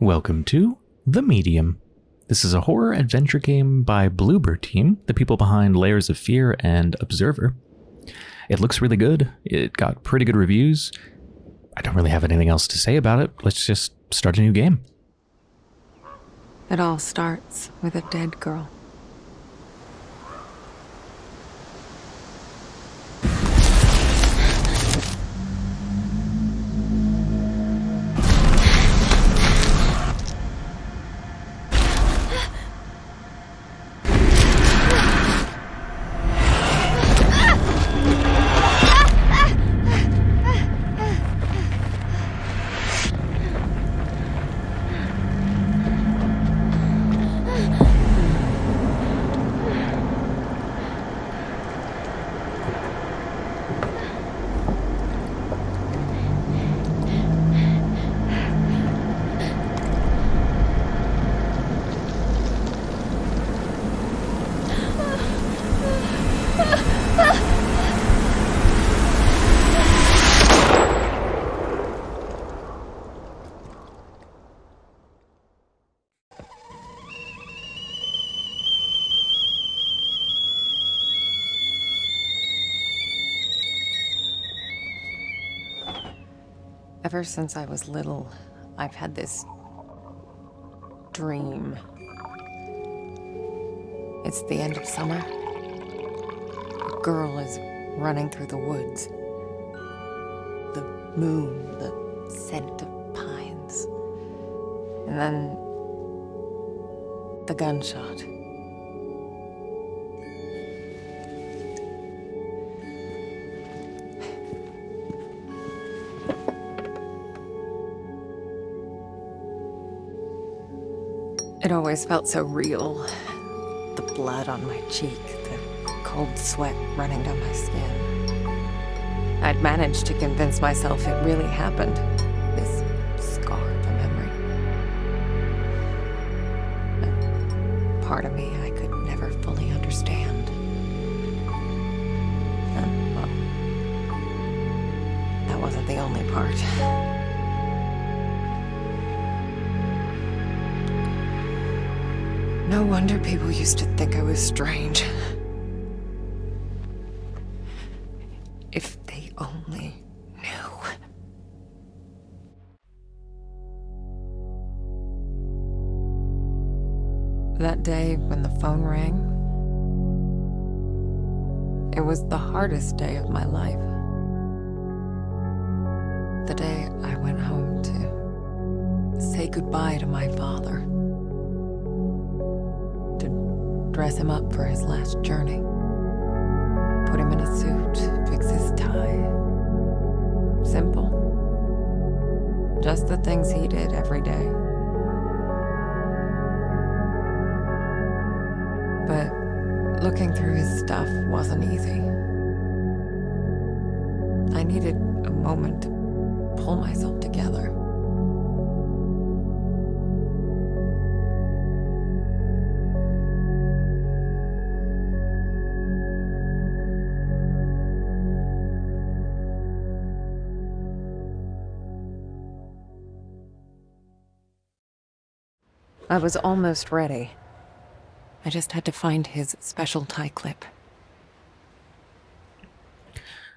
Welcome to The Medium. This is a horror adventure game by Bloober Team, the people behind Layers of Fear and Observer. It looks really good. It got pretty good reviews. I don't really have anything else to say about it. Let's just start a new game. It all starts with a dead girl. Since I was little, I've had this dream. It's the end of summer. A girl is running through the woods. The moon, the scent of pines. And then the gunshot. It always felt so real. The blood on my cheek, the cold sweat running down my skin. I'd managed to convince myself it really happened. People used to think I was strange. I was almost ready. I just had to find his special tie clip.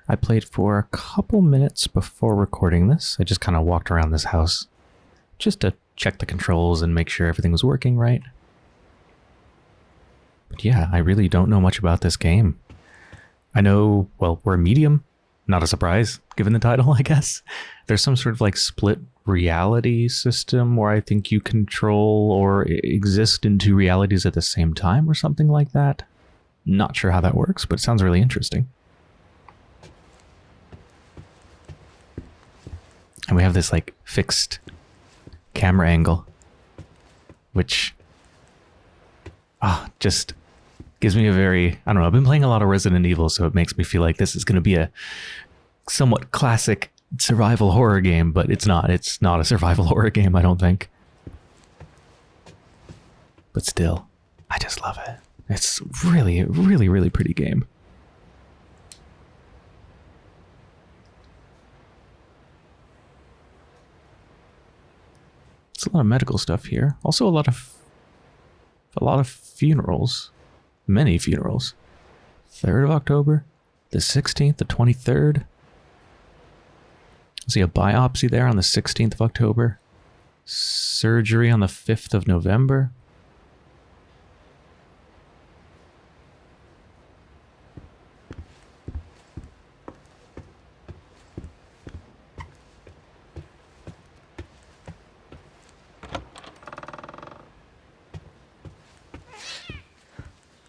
I played for a couple minutes before recording this. I just kind of walked around this house just to check the controls and make sure everything was working right. But yeah, I really don't know much about this game. I know, well, we're medium. Not a surprise, given the title, I guess. There's some sort of like split reality system where I think you control or exist in two realities at the same time or something like that. Not sure how that works, but it sounds really interesting. And we have this like fixed camera angle, which ah, just gives me a very, I don't know, I've been playing a lot of Resident Evil, so it makes me feel like this is going to be a somewhat classic survival horror game, but it's not. It's not a survival horror game, I don't think. But still, I just love it. It's really, really, really pretty game. It's a lot of medical stuff here. Also a lot of a lot of funerals. Many funerals. 3rd of October, the 16th, the 23rd. See a biopsy there on the 16th of October. Surgery on the 5th of November.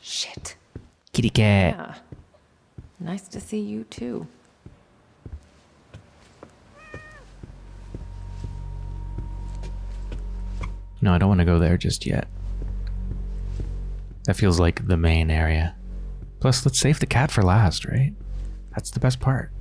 Shit. Kitty cat. Yeah. Nice to see you too. No, I don't want to go there just yet. That feels like the main area. Plus, let's save the cat for last, right? That's the best part.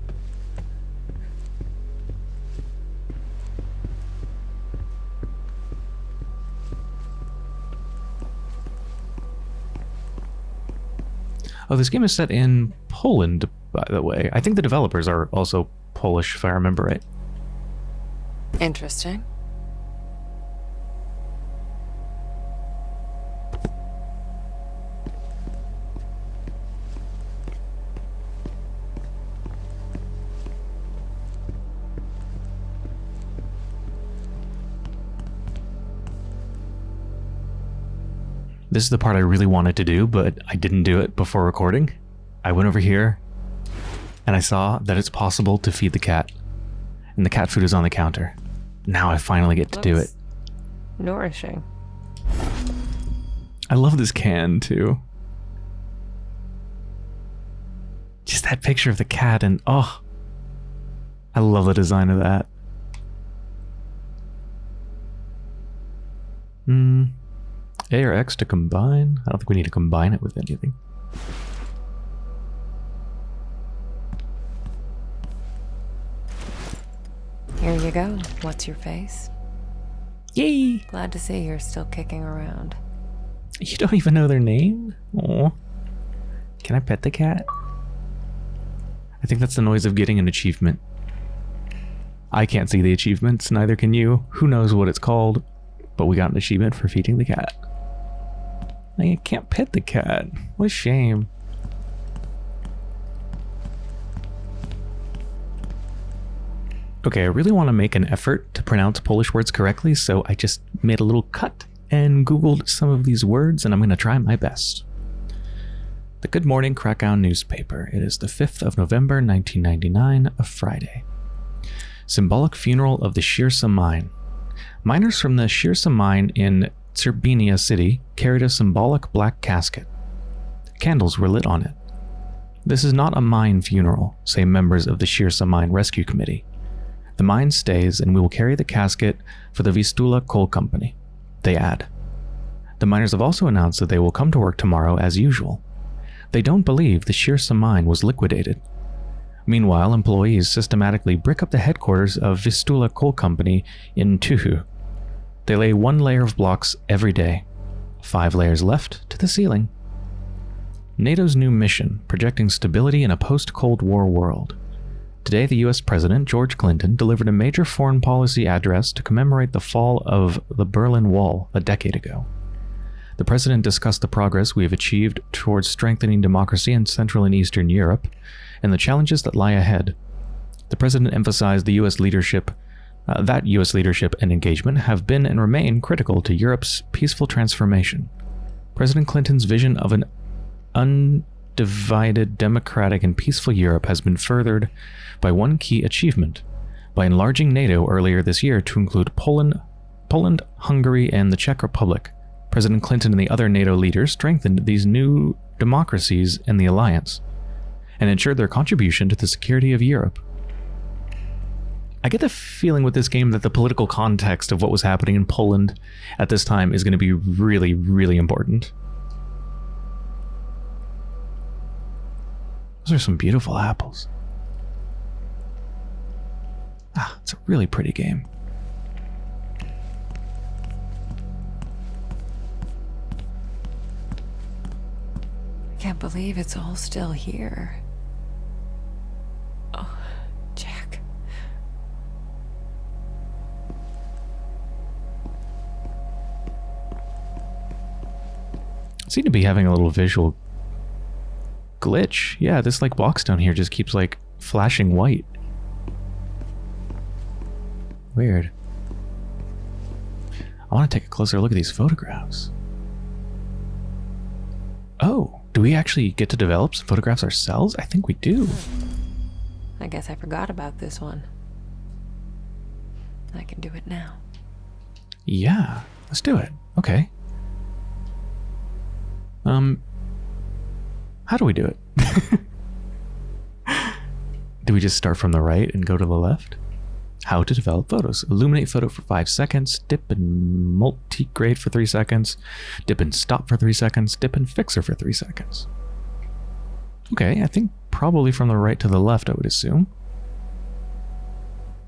Oh, this game is set in Poland, by the way. I think the developers are also Polish, if I remember right. Interesting. This is the part I really wanted to do, but I didn't do it before recording. I went over here and I saw that it's possible to feed the cat. And the cat food is on the counter. Now I finally get to do it. Nourishing. I love this can too. Just that picture of the cat and oh, I love the design of that. Hmm. A or X to combine? I don't think we need to combine it with anything. Here you go. What's your face? Yay! Glad to see you're still kicking around. You don't even know their name? Can I pet the cat? I think that's the noise of getting an achievement. I can't see the achievements, neither can you. Who knows what it's called, but we got an achievement for feeding the cat. I can't pet the cat. What a shame. Okay, I really want to make an effort to pronounce Polish words correctly, so I just made a little cut and Googled some of these words, and I'm going to try my best. The Good Morning Krakow newspaper. It is the 5th of November, 1999, a Friday. Symbolic funeral of the Shirsa mine. Miners from the Shirsa mine in Tserbenia city carried a symbolic black casket. Candles were lit on it. This is not a mine funeral, say members of the Shirsa Mine Rescue Committee. The mine stays and we will carry the casket for the Vistula Coal Company. They add. The miners have also announced that they will come to work tomorrow as usual. They don't believe the Shirsa mine was liquidated. Meanwhile, employees systematically brick up the headquarters of Vistula Coal Company in Tuhu. They lay one layer of blocks every day, five layers left to the ceiling. NATO's new mission, projecting stability in a post-Cold War world. Today, the US President, George Clinton, delivered a major foreign policy address to commemorate the fall of the Berlin Wall a decade ago. The president discussed the progress we have achieved towards strengthening democracy in Central and Eastern Europe and the challenges that lie ahead. The president emphasized the US leadership uh, that US leadership and engagement have been and remain critical to Europe's peaceful transformation. President Clinton's vision of an undivided, democratic, and peaceful Europe has been furthered by one key achievement by enlarging NATO earlier this year to include Poland, Poland, Hungary, and the Czech Republic. President Clinton and the other NATO leaders strengthened these new democracies in the alliance and ensured their contribution to the security of Europe. I get the feeling with this game that the political context of what was happening in Poland at this time is going to be really, really important. Those are some beautiful apples. Ah, it's a really pretty game. I can't believe it's all still here. Oh, Jack. Seem to be having a little visual glitch. Yeah, this like box down here just keeps like flashing white. Weird. I want to take a closer look at these photographs. Oh, do we actually get to develop some photographs ourselves? I think we do. I guess I forgot about this one. I can do it now. Yeah, let's do it. Okay. Um, how do we do it? do we just start from the right and go to the left? How to develop photos. Illuminate photo for five seconds, dip and multi-grade for three seconds, dip and stop for three seconds, dip and fixer for three seconds. Okay, I think probably from the right to the left, I would assume.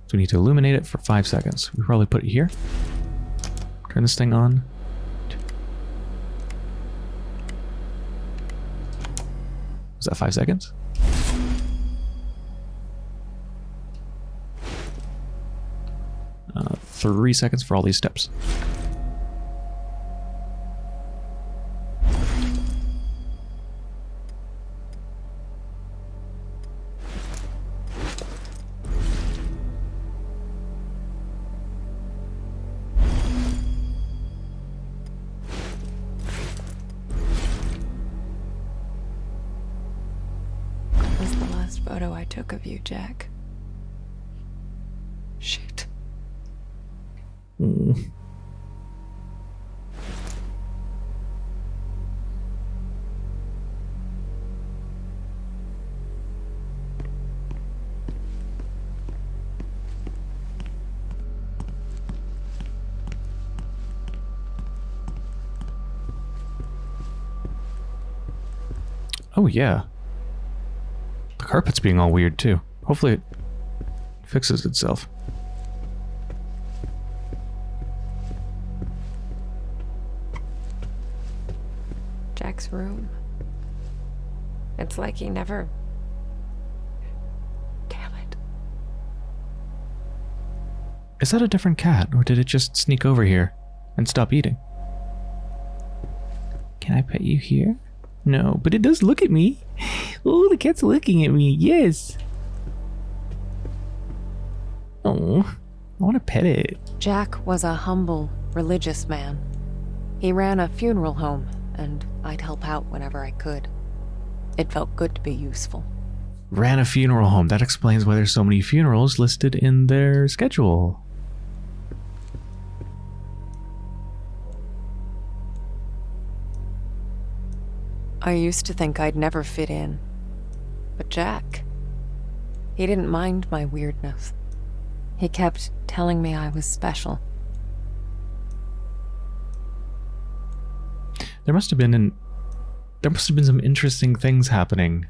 So we need to illuminate it for five seconds. We probably put it here. Turn this thing on. Was that five seconds? Uh, three seconds for all these steps. Photo I took of you, Jack. Shit. Mm. Oh yeah. Carpet's being all weird too. Hopefully it fixes itself. Jack's room. It's like he never. Damn it. Is that a different cat, or did it just sneak over here and stop eating? Can I pet you here? No, but it does look at me. Oh, the cat's looking at me. Yes. Oh, I want to pet it. Jack was a humble, religious man. He ran a funeral home, and I'd help out whenever I could. It felt good to be useful. Ran a funeral home. That explains why there's so many funerals listed in their schedule. I used to think I'd never fit in. But Jack, he didn't mind my weirdness. He kept telling me I was special. There must have been an there must have been some interesting things happening.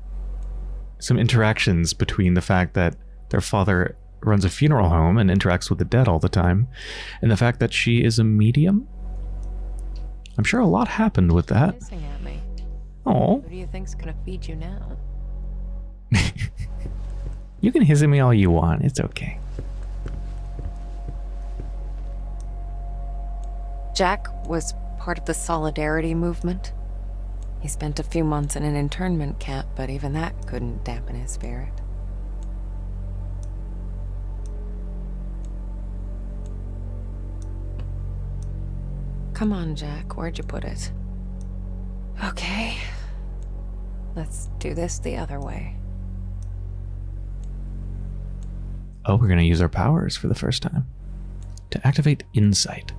Some interactions between the fact that their father runs a funeral home and interacts with the dead all the time, and the fact that she is a medium. I'm sure a lot happened with that. Hissing at me. Oh, Who do you think's gonna feed you now? you can hiss at me all you want. It's okay. Jack was part of the Solidarity movement. He spent a few months in an internment camp, but even that couldn't dampen his spirit. Come on, Jack. Where'd you put it? Okay. Let's do this the other way. Oh, we're going to use our powers for the first time. To activate Insight.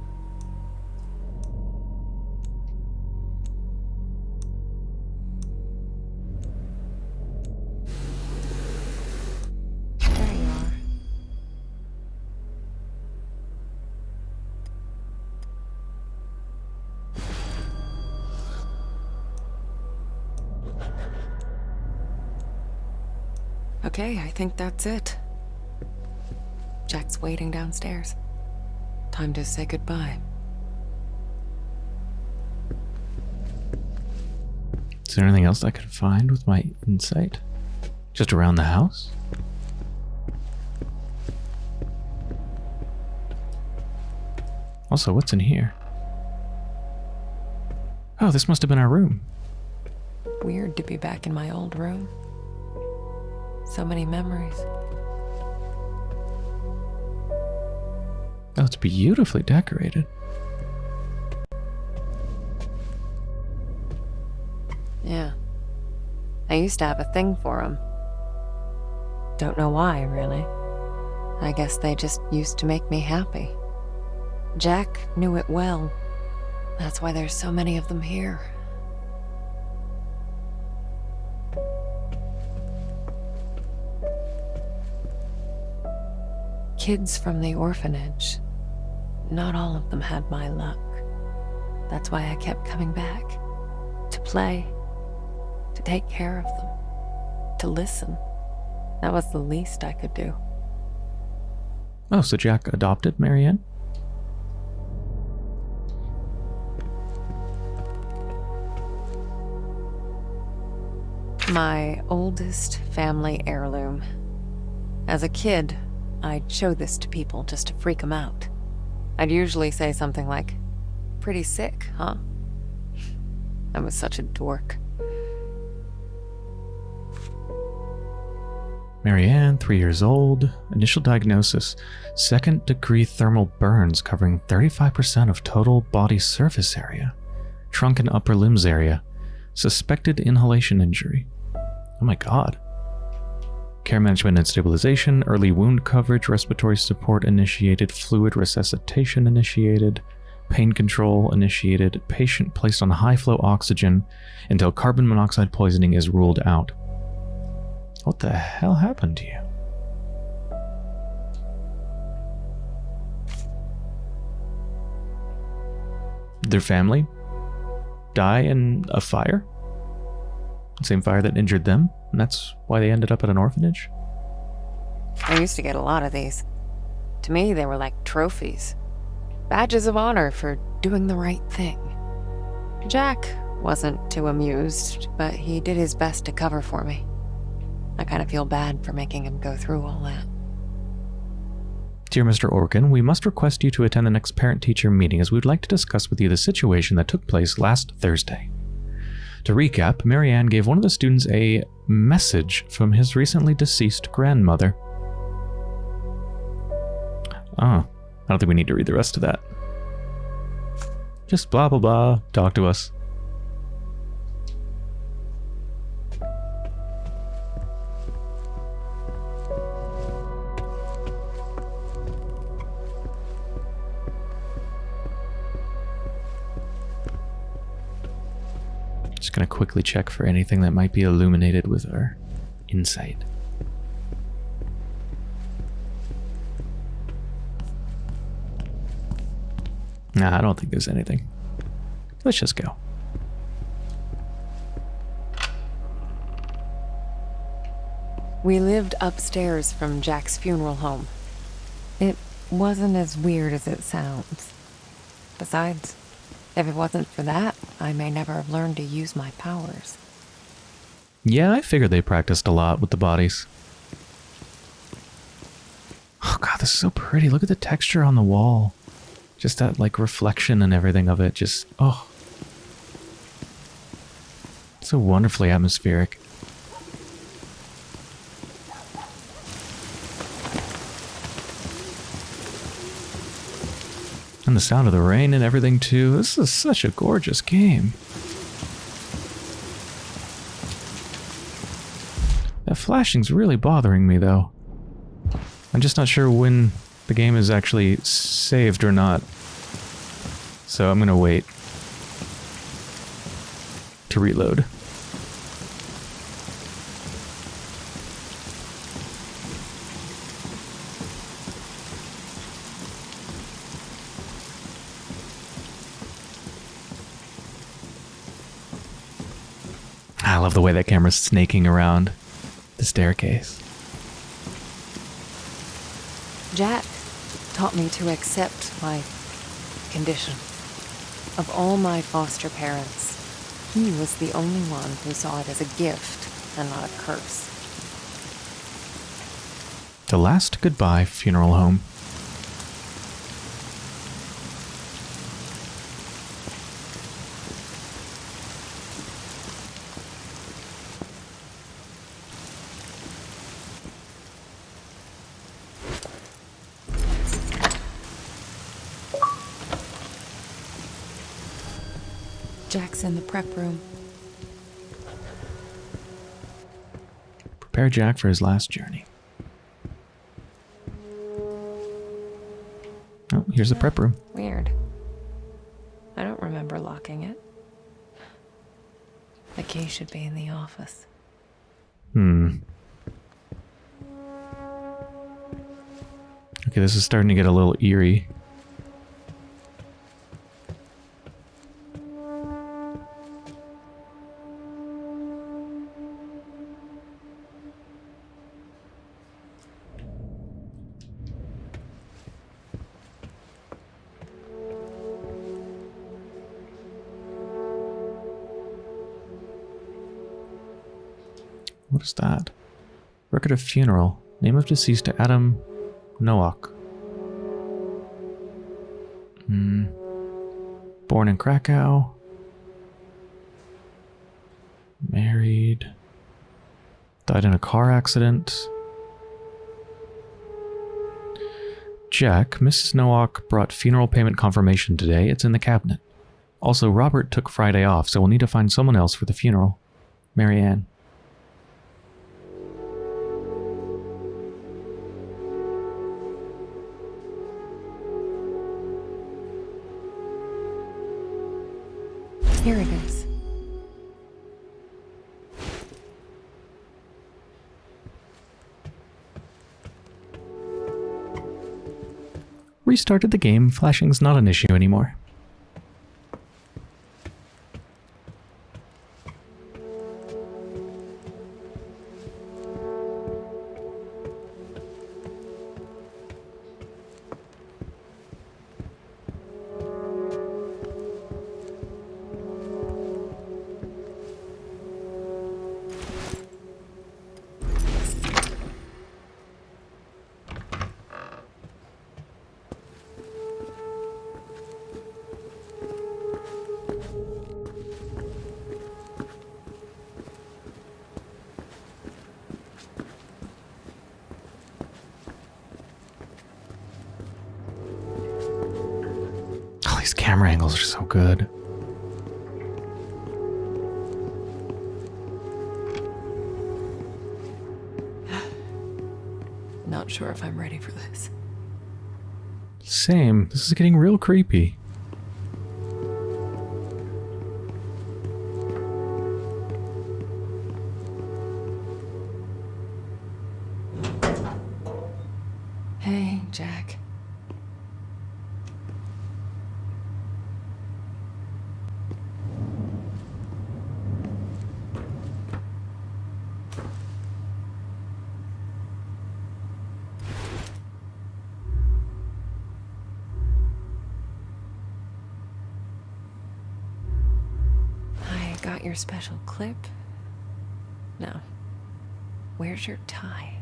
Okay, I think that's it. Jack's waiting downstairs. Time to say goodbye. Is there anything else I could find with my insight? Just around the house? Also, what's in here? Oh, this must have been our room. Weird to be back in my old room. So many memories. Oh, it's beautifully decorated. Yeah. I used to have a thing for them. Don't know why, really. I guess they just used to make me happy. Jack knew it well. That's why there's so many of them here. Kids from the orphanage. Not all of them had my luck. That's why I kept coming back. To play. To take care of them. To listen. That was the least I could do. Oh, so Jack adopted Marianne? My oldest family heirloom. As a kid, I'd show this to people just to freak them out. I'd usually say something like, Pretty sick, huh? I was such a dork. Marianne, three years old, initial diagnosis second degree thermal burns covering 35% of total body surface area, trunk and upper limbs area, suspected inhalation injury. Oh my god. Care management and stabilization, early wound coverage, respiratory support initiated, fluid resuscitation initiated, pain control initiated, patient placed on high flow oxygen until carbon monoxide poisoning is ruled out. What the hell happened to you? Their family die in a fire? Same fire that injured them, and that's why they ended up at an orphanage? I used to get a lot of these. To me, they were like trophies. Badges of honor for doing the right thing. Jack wasn't too amused, but he did his best to cover for me. I kind of feel bad for making him go through all that. Dear Mr. Orkin, we must request you to attend the next parent-teacher meeting as we would like to discuss with you the situation that took place last Thursday. To recap, Marianne gave one of the students a message from his recently deceased grandmother. Ah, I don't think we need to read the rest of that. Just blah blah blah, talk to us. Just gonna quickly check for anything that might be illuminated with our insight. Nah, I don't think there's anything. Let's just go. We lived upstairs from Jack's funeral home. It wasn't as weird as it sounds. Besides, if it wasn't for that, I may never have learned to use my powers. Yeah, I figured they practiced a lot with the bodies. Oh god, this is so pretty. Look at the texture on the wall. Just that like reflection and everything of it. Just, oh. It's So wonderfully atmospheric. And the sound of the rain and everything too. This is such a gorgeous game. That flashing's really bothering me though. I'm just not sure when the game is actually saved or not. So I'm gonna wait to reload. Love the way that camera's snaking around the staircase. Jack taught me to accept my condition. Of all my foster parents, he was the only one who saw it as a gift and not a curse. The last goodbye funeral home. Jack's in the prep room. Prepare Jack for his last journey. Oh, here's the prep room. Weird. I don't remember locking it. The key should be in the office. Hmm. Okay, this is starting to get a little eerie. What is that? Record of funeral. Name of deceased to Adam Nowak. Hmm. Born in Krakow. Married. Died in a car accident. Jack, Mrs. Nowak brought funeral payment confirmation today. It's in the cabinet. Also, Robert took Friday off, so we'll need to find someone else for the funeral. Marianne. Restarted the game. Flashing's not an issue anymore. Not sure if I'm ready for this. Same. This is getting real creepy. Your special clip. No. Where's your tie?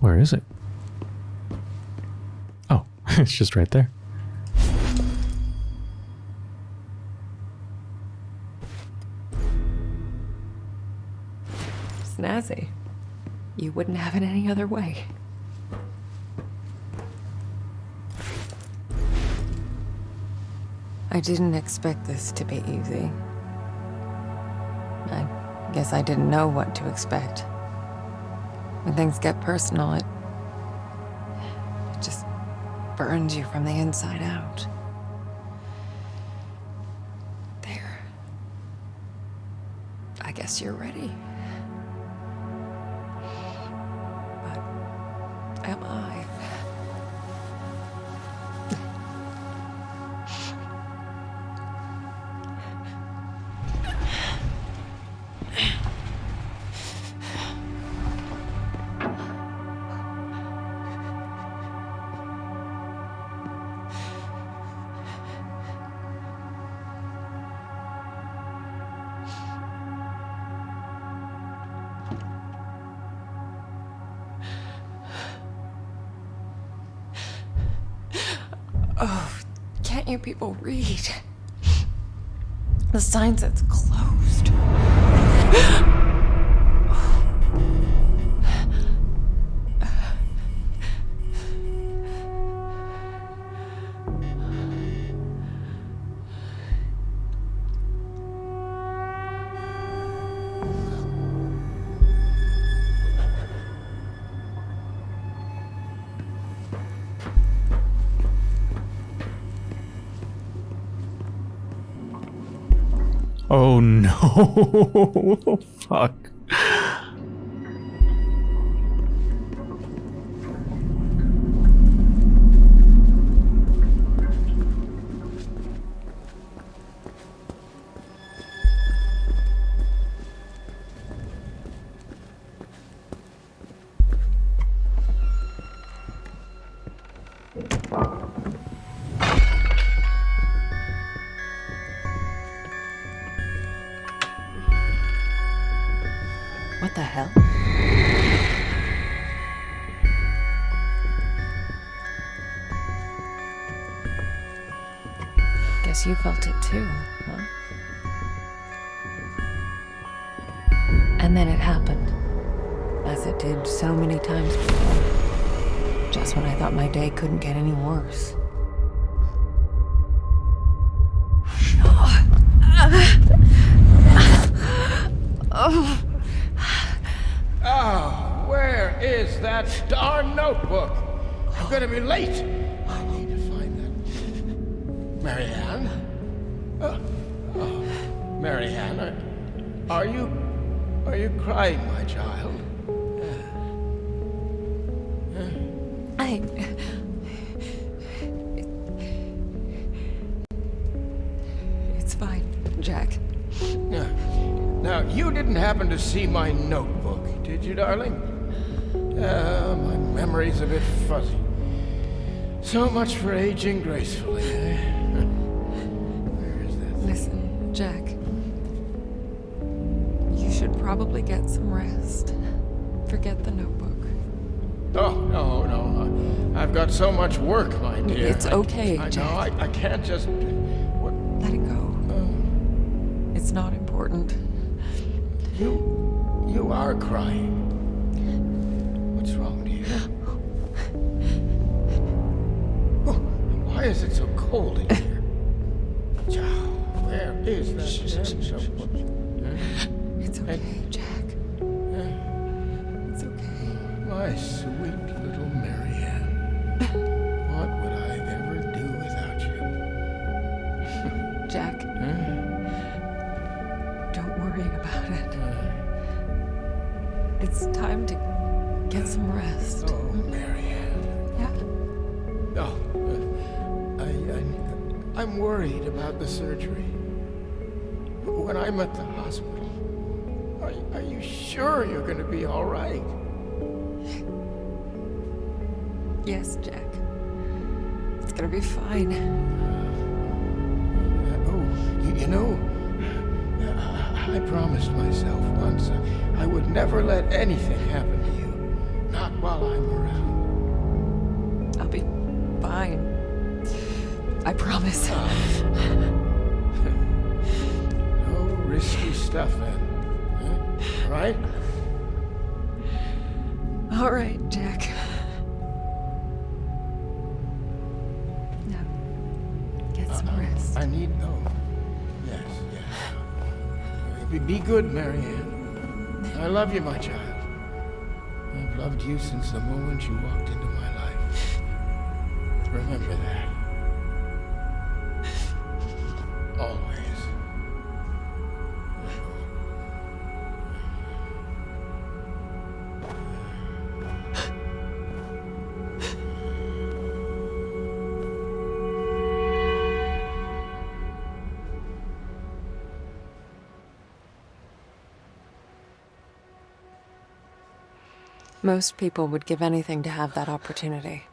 Where is it? Oh, it's just right there. Other way. I didn't expect this to be easy. I guess I didn't know what to expect. When things get personal, it, it just burns you from the inside out. There. I guess you're ready. But you people read? The sign says closed. no. Fuck. And then it happened. As it did so many times before. Just when I thought my day couldn't get any worse. Oh, where is that darn notebook? I'm gonna be late. I need to find that. Marianne? Uh, oh, Marianne, are, are you... Are you crying, my child? I. It's fine, Jack. Now, now, you didn't happen to see my notebook, did you, darling? Uh, my memory's a bit fuzzy. So much for aging gracefully, eh? Probably get some rest. Forget the notebook. Oh, no, no. I- I've got so much work, my dear. It's okay, I, know, Jack. I, I can't just... What? Let it go. Oh, It's not important. you... You are crying. What's wrong, dear? Oh, why is it so cold in here? Where is that I'm worried about the surgery. When I'm at the hospital, are, are you sure you're going to be all right? Yes, Jack. It's gonna be fine. Uh, oh, you, you know, I, I promised myself once I, I would never let anything happen to you. Not while I'm around. I'll be fine. I promise. No risky stuff, then. Huh? Right? All right, Jack. Now, get some rest. I need. Oh, yes, yes. Be, be good, Marianne. I love you, my child. I've loved you since the moment you walked into my life. Remember that. Most people would give anything to have that opportunity.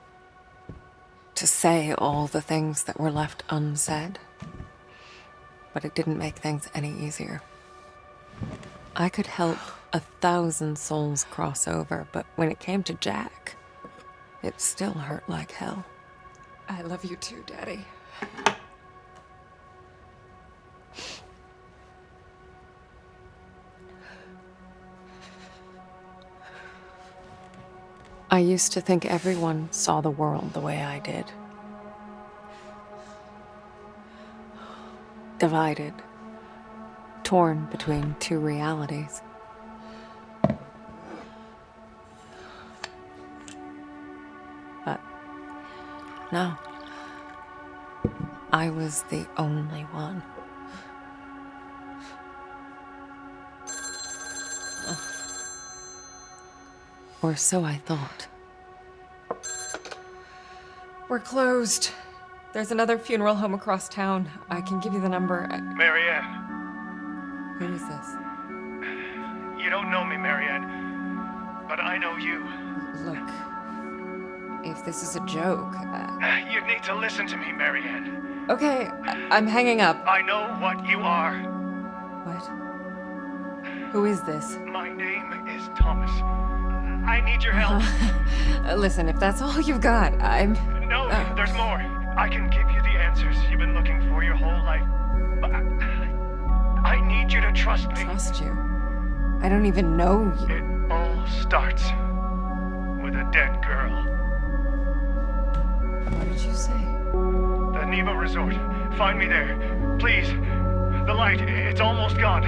To say all the things that were left unsaid. But it didn't make things any easier. I could help a thousand souls cross over, but when it came to Jack, it still hurt like hell. I love you too, Daddy. I used to think everyone saw the world the way I did. Divided, torn between two realities. But no, I was the only one. Or so I thought. We're closed. There's another funeral home across town. I can give you the number. I- Marianne, Who is this? you don't know me, Marianne, but I know you. Look, if this is a joke. Uh, You need to listen to me, Marianne. okay, I- I'm hanging up. I know what you are. What? Who is this? My name is Thomas. I need your help. Uh, Listen, if that's all you've got, I'm. No, Uh. there's more. I can give you the answers you've been looking for your whole life. But I, I need you to trust me. Trust you. I don't even know you. It all starts with a dead girl. What did you say? The Niwa Resort. Find me there. Please. The light, it's almost gone.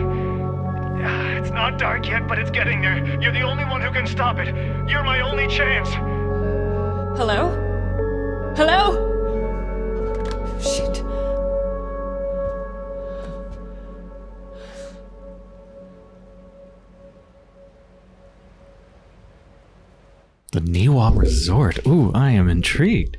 It's not dark yet, but it's getting there. You're the only one who can stop it. You're my only chance. Hello? Hello? Shit. The Niwa Resort. Ooh, I am intrigued.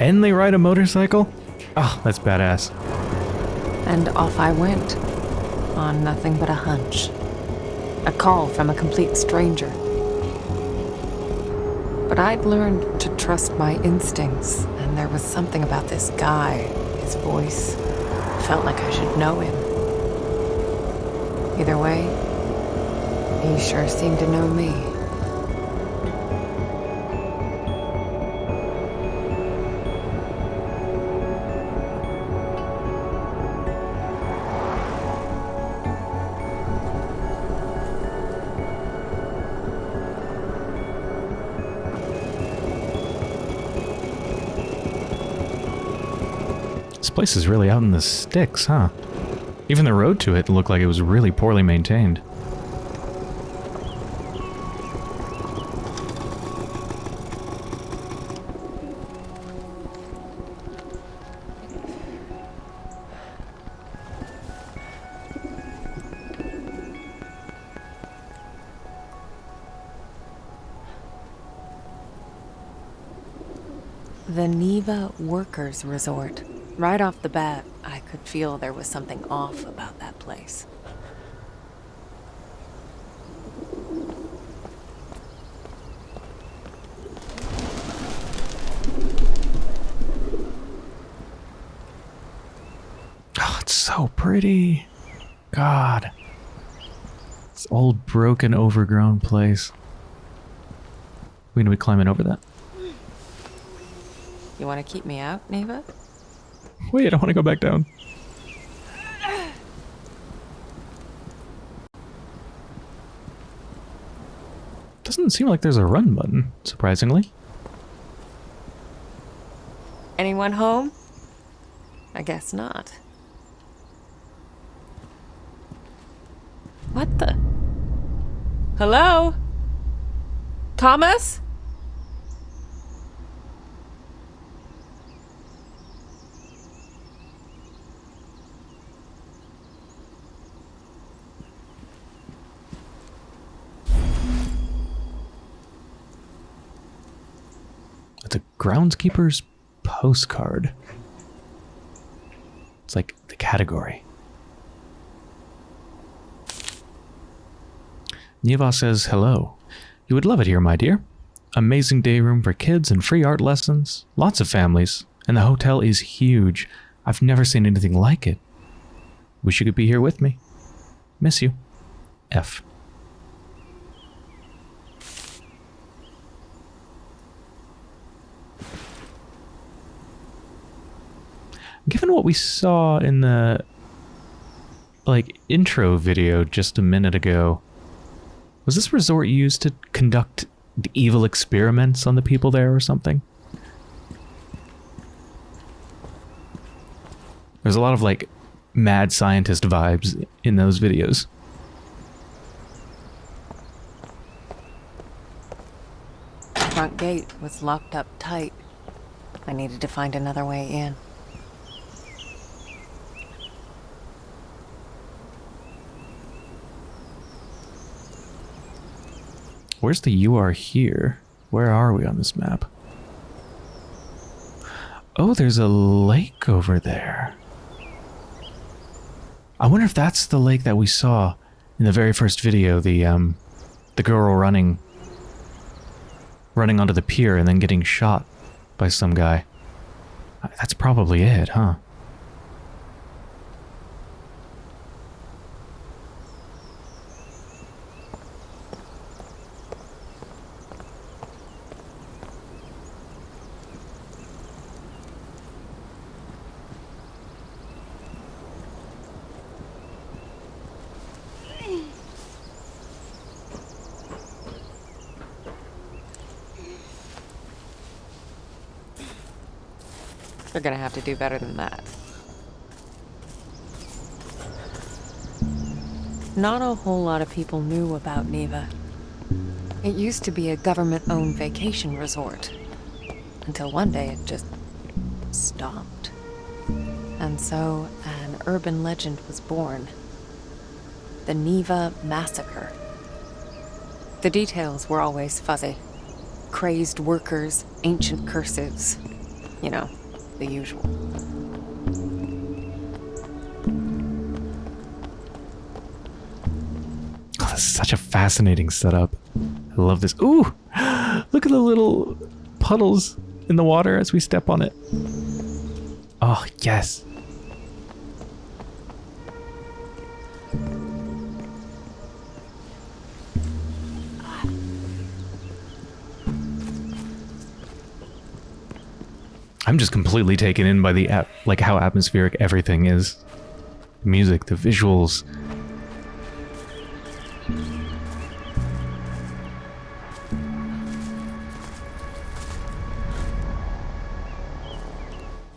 And they ride a motorcycle? Oh, that's badass. And off I went. On nothing but a hunch. A call from a complete stranger. But I'd learned to trust my instincts, and there was something about this guy, his voice. Felt like I should know him. Either way, he sure seemed to know me. This place is really out in the sticks, huh? Even the road to it looked like it was really poorly maintained. The Niwa Workers Resort. Right off the bat, I could feel there was something off about that place. Oh, it's so pretty. God. This old, broken, overgrown place. We're gonna be climbing over that? You want to keep me out, Niwa? Wait, I don't want to go back down. Doesn't seem like there's a run button, surprisingly. Anyone home? I guess not. What the? Hello? Thomas? Groundskeeper's postcard. It's like the category. Niwa says hello. You would love it here, my dear. Amazing day room for kids and free art lessons. Lots of families. And the hotel is huge. I've never seen anything like it. Wish you could be here with me. Miss you. F. Given what we saw in the like intro video just a minute ago, was this resort used to conduct evil experiments on the people there or something? There's a lot of like mad scientist vibes in those videos. The front gate was locked up tight. I needed to find another way in. Where's the you are here? Where are we on this map? Oh, there's a lake over there. I wonder if that's the lake that we saw in the very first video, the um the girl running running onto the pier and then getting shot by some guy. That's probably it, huh? They're gonna have to do better than that. Not a whole lot of people knew about Niwa. It used to be a government-owned vacation resort. Until one day it just stopped. And so an urban legend was born. The Niwa Massacre. The details were always fuzzy. Crazed workers, ancient curses. You know, the usual. Oh, this is such a fascinating setup. I love this. Ooh! Look at the little puddles in the water as we step on it. Oh, yes. Just completely taken in by the at- like how atmospheric everything is. The music, the visuals,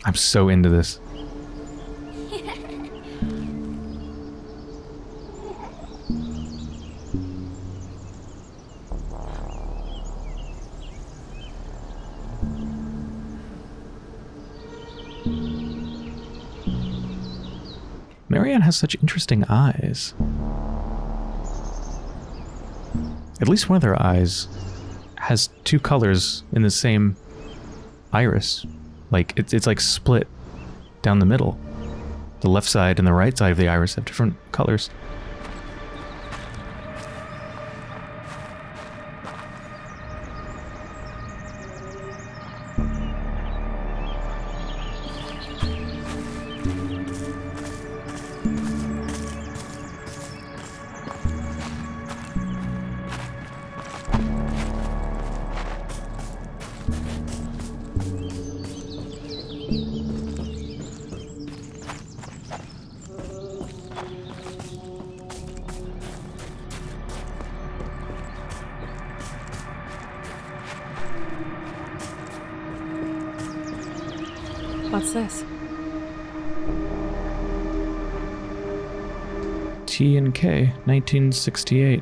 I'm so into this. Has such interesting eyes. At least one of their eyes has two colors in the same iris. Like it's it's like split down the middle. The left side and the right side of the iris have different colors. 1968.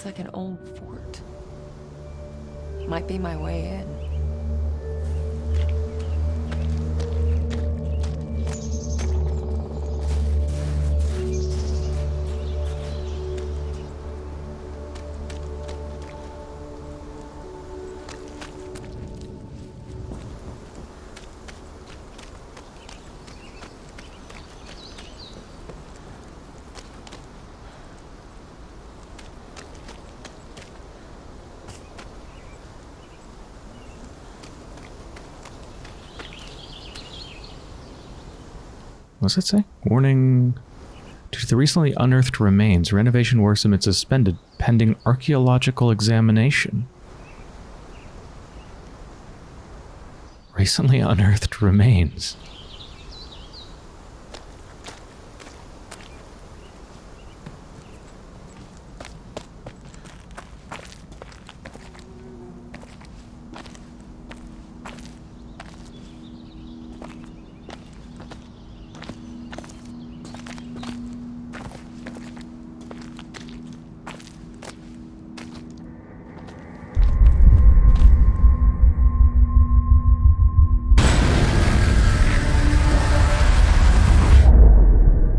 Looks like an old fort. Might be my way in. What's it say? Warning. Due to the recently unearthed remains, renovation works have been suspended pending archaeological examination. Recently unearthed remains.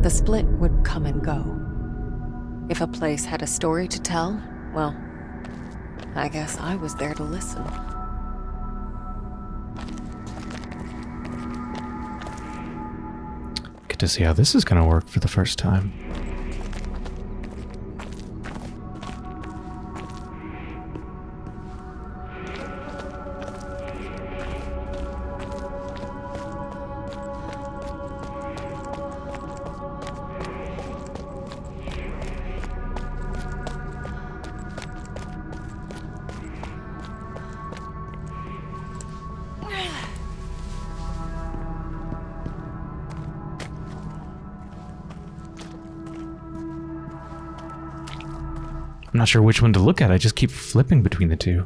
The split would come and go. If a place had a story to tell, well, I guess I was there to listen. Get to see how this is going to work for the first time. Not sure which one to look at. I just keep flipping between the two.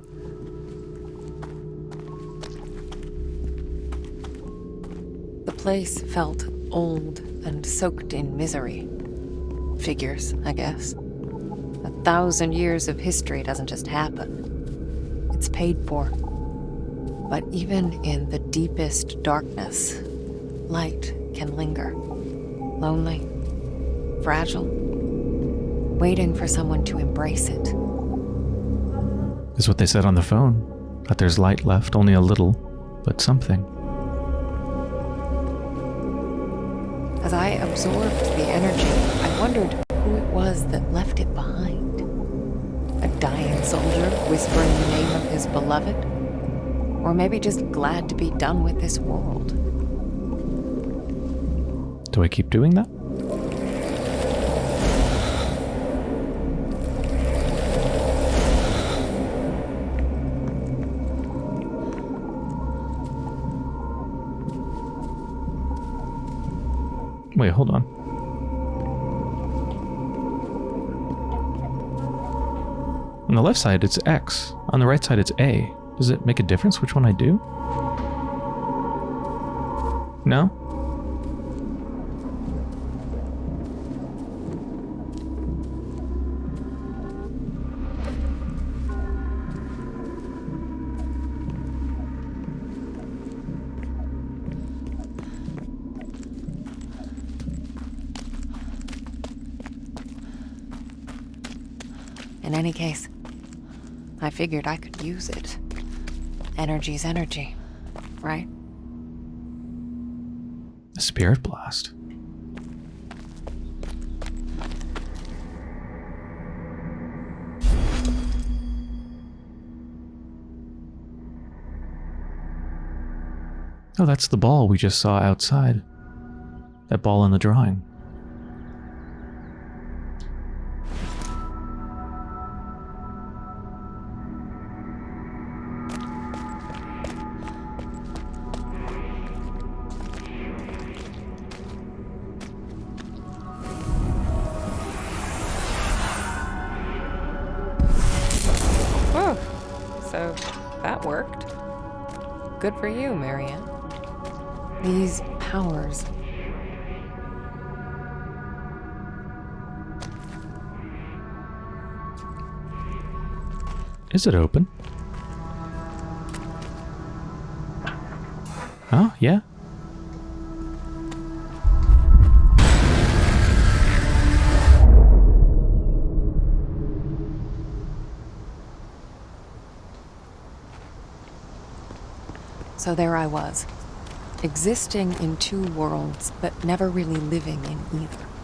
The place felt old and soaked in misery. Figures, I guess. A thousand years of history doesn't just happen. It's paid for. But even in the deepest darkness, light can linger. Lonely, fragile, waiting for someone to embrace it. Is what they said on the phone. That there's light left, only a little, but something. As I absorbed the energy, I wondered who it was that left it behind. A dying soldier whispering the name of his beloved? Or maybe just glad to be done with this world. Do I keep doing that? Left side, it's X. On the right side, it's A. Does it make a difference which one I do? No? In any case, I figured I could use it. Energy's energy, right? A spirit blast. Oh, that's the ball we just saw outside. That ball in the drawing. Is it open? Oh, yeah. So there I was, existing in two worlds, but never really living in either.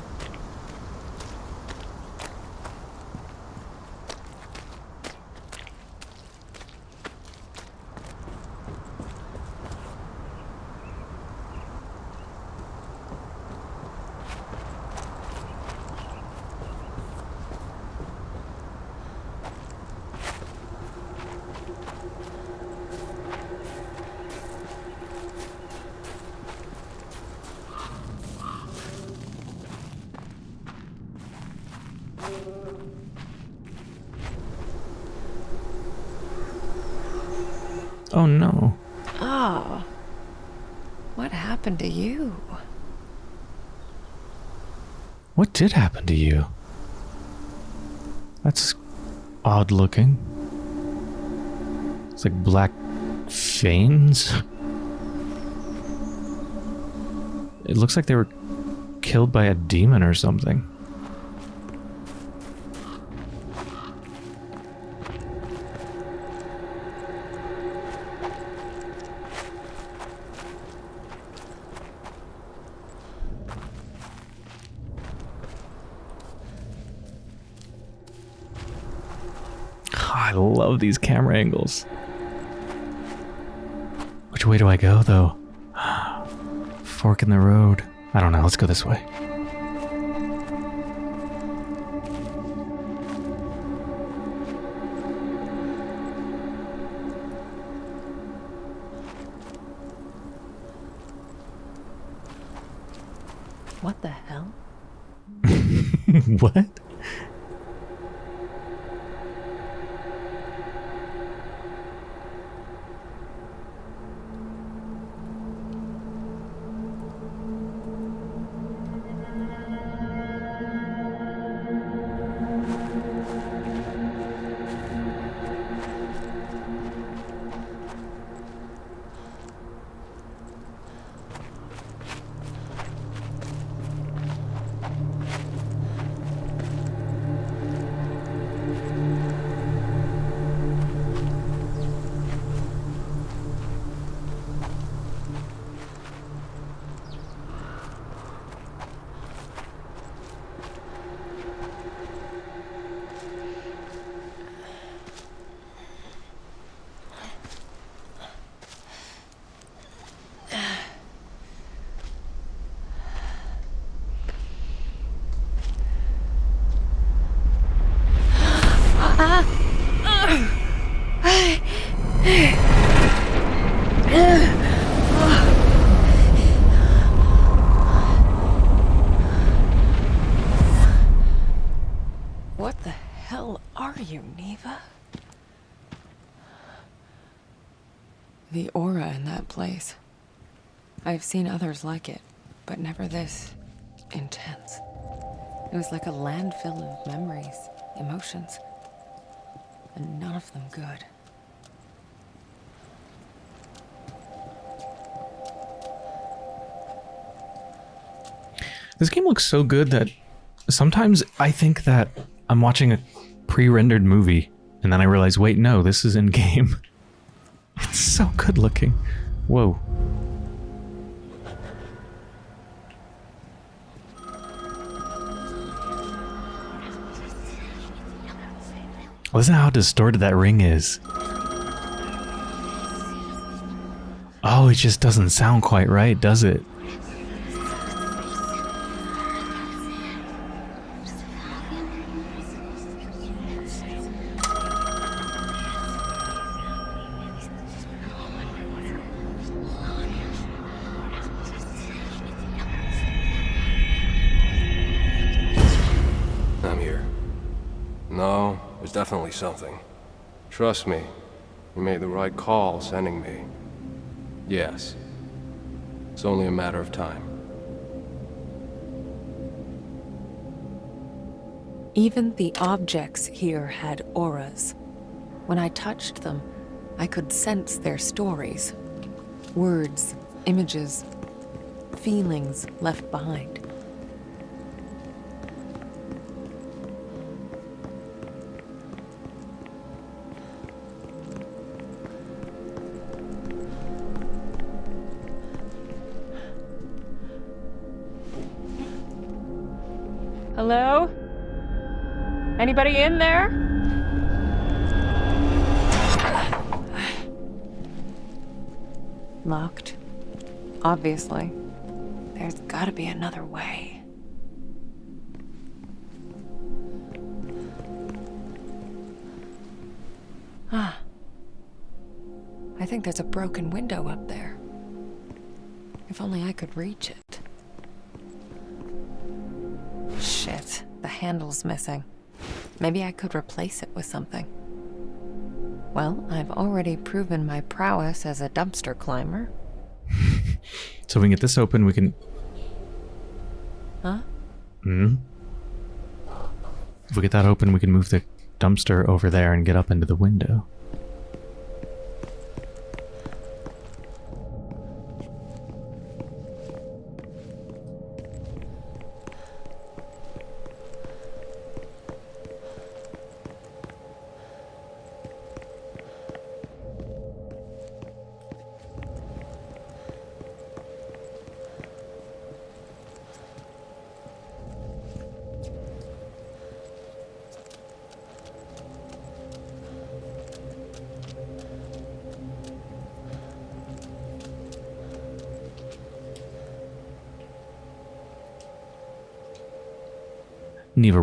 Oh no. Ah. What happened to you? What did happen to you? That's odd looking. It's like black veins. It looks like they were killed by a demon or something. These camera angles. Which way do I go, though? Fork in the road. I don't know. Let's go this way. I've seen others like it, but never this intense. It was like a landfill of memories, emotions, and none of them good. This game looks so good that sometimes I think that I'm watching a pre-rendered movie and then I realize, wait, no, this is in game. It's so good looking. Whoa. Listen how distorted that ring is. Oh, it just doesn't sound quite right, does it? Trust me, you made the right call sending me. Yes. It's only a matter of time. Even the objects here had auras. When I touched them, I could sense their stories. Words, images, feelings left behind. Anybody in there? Locked. Obviously. There's gotta be another way. Ah. I think there's a broken window up there. If only I could reach it. Shit, the handle's missing. Maybe I could replace it with something. Well, I've already proven my prowess as a dumpster climber. So if we can get this open, we can... Huh? Hmm? If we get that open, we can move the dumpster over there and get up into the window.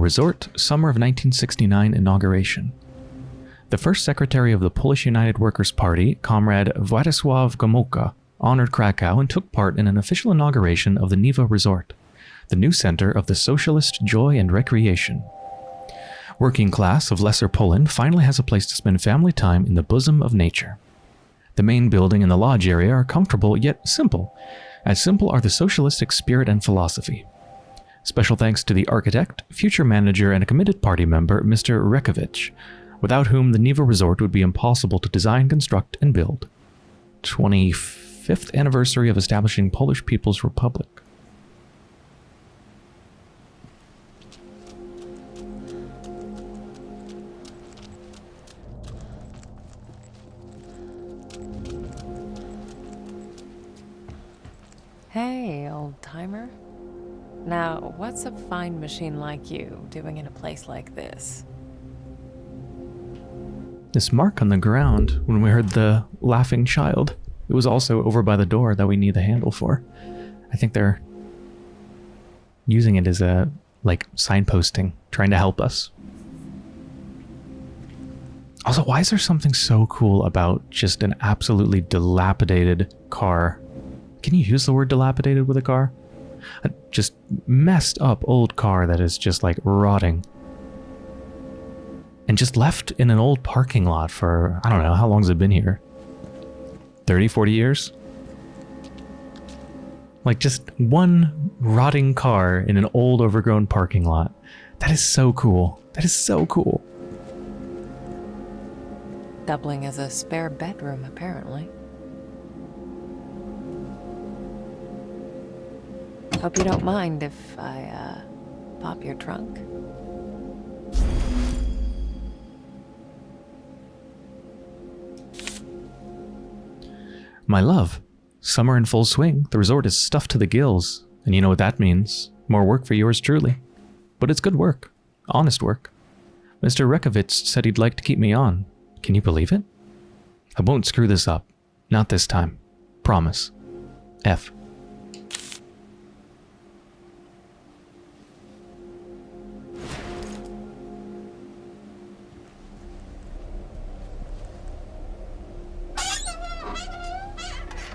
Resort, summer of 1969 inauguration. The first secretary of the Polish United Workers' Party, Comrade Władysław Gomułka, honored Krakow and took part in an official inauguration of the Niwa Resort, the new center of the socialist joy and recreation. Working class of Lesser Poland finally has a place to spend family time in the bosom of nature. The main building and the lodge area are comfortable yet simple, as simple are the socialistic spirit and philosophy. Special thanks to the architect, future manager, and a committed party member, Mr. Rekovich, without whom the Niwa Resort would be impossible to design, construct, and build. 25th anniversary of establishing Polish People's Republic. What's a fine machine like you doing in a place like this? This mark on the ground when we heard the laughing child. It was also over by the door that we need the handle for. I think they're using it as a like signposting, trying to help us. Also, why is there something so cool about just an absolutely dilapidated car? Can you use the word dilapidated with a car? A just messed up old car that is just like rotting. And just left in an old parking lot for, I don't know, how long has it been here? 30, 40 years? Like just one rotting car in an old overgrown parking lot. That is so cool. That is so cool. Doubling as a spare bedroom, apparently. Hope you don't mind if I, uh, pop your trunk. My love, summer in full swing. The resort is stuffed to the gills, and you know what that means. More work for yours truly. But it's good work. Honest work. Mr. Rekovitz said he'd like to keep me on. Can you believe it? I won't screw this up. Not this time. Promise. F.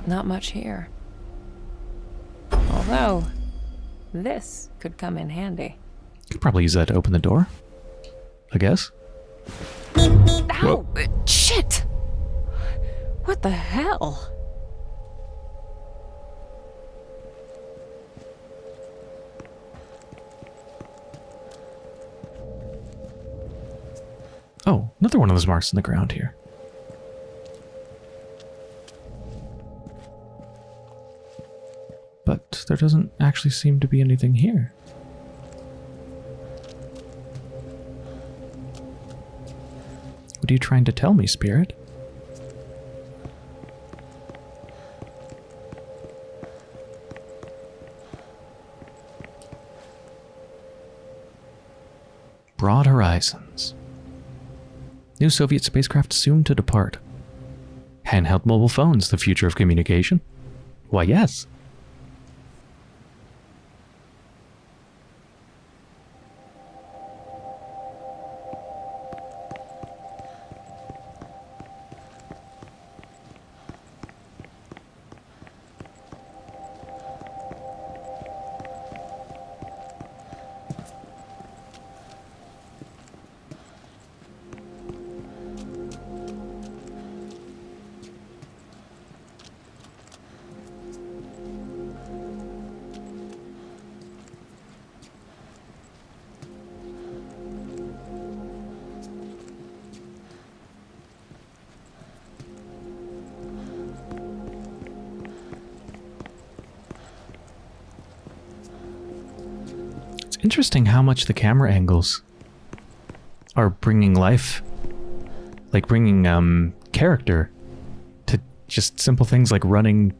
Not much here. Although, this could come in handy. Could probably use that to open the door. I guess. Ow! uh, Shit! What the hell? Oh, another one of those marks in the ground here. But there doesn't actually seem to be anything here. What are you trying to tell me, Spirit? Broad horizons. New Soviet spacecraft soon to depart. Handheld mobile phones, the future of communication? Why, yes. Interesting how much the camera angles are bringing life, like bringing um, character to just simple things like running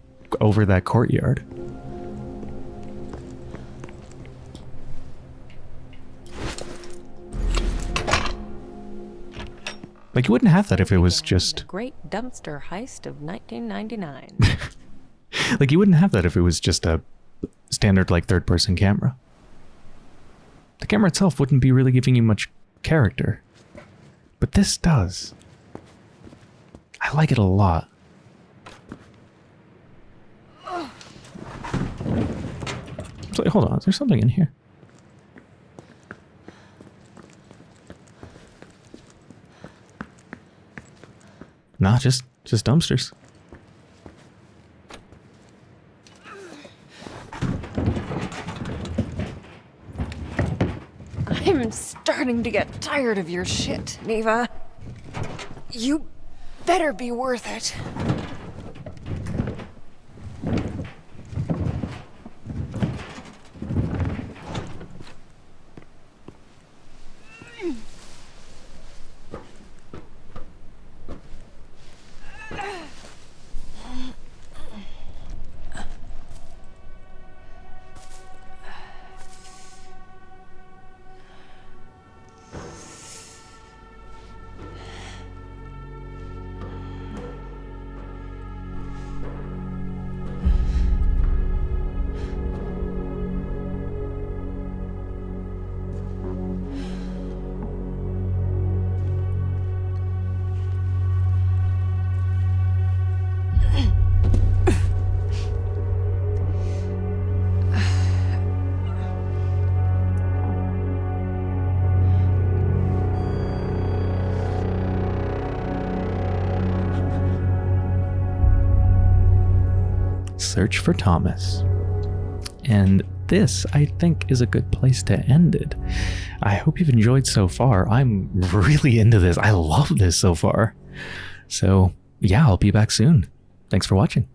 over that courtyard. Like you wouldn't have that if it was The just great dumpster heist of 1999. like you wouldn't have that if it was just a standard like third person camera. Camera itself wouldn't be really giving you much character. But this does. I like it a lot. So, hold on, there's something in here. Nah, just just dumpsters. I'm starting to get tired of your shit, Niwa. You better be worth it. For Thomas. And this, I think, is a good place to end it. I hope you've enjoyed so far. I'm really into this. I love this so far. So, yeah, I'll be back soon. Thanks for watching.